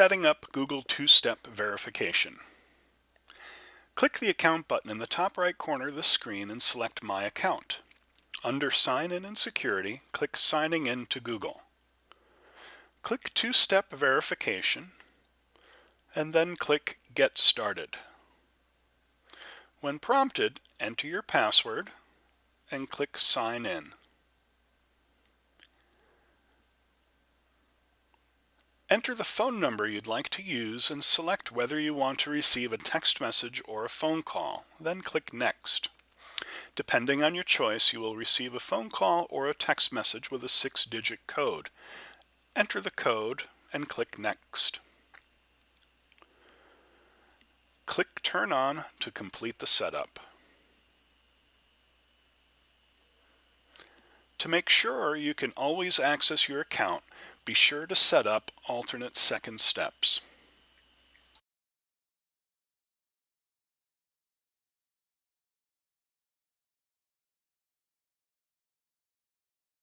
Setting up Google two-step verification. Click the Account button in the top right corner of the screen and select My Account. Under Sign In and Security, click Signing In to Google. Click Two-Step Verification and then click Get Started. When prompted, enter your password and click Sign In. Enter the phone number you'd like to use and select whether you want to receive a text message or a phone call, then click Next. Depending on your choice, you will receive a phone call or a text message with a six-digit code. Enter the code and click Next. Click Turn On to complete the setup. To make sure you can always access your account, be sure to set up alternate second steps.